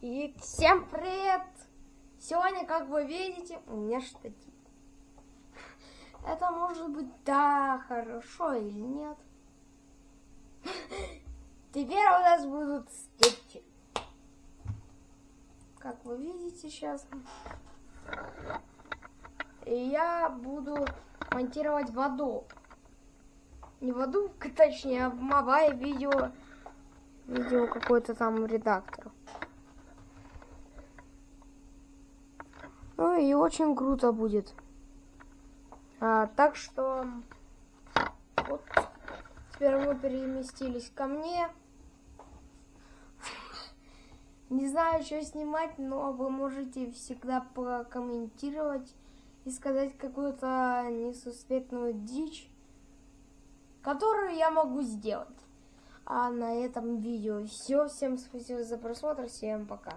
И всем привет! Сегодня, как вы видите, у меня штатив. Это может быть да, хорошо или нет. Теперь у нас будут скетчи. Как вы видите сейчас. И я буду монтировать воду. Не воду, точнее, Мавай видео. Видео какой-то там редактор. Ну и очень круто будет. А, так что вот теперь мы переместились ко мне. Не знаю, что снимать, но вы можете всегда прокомментировать и сказать какую-то несусветную дичь, которую я могу сделать. А на этом видео все. Всем спасибо за просмотр. Всем пока.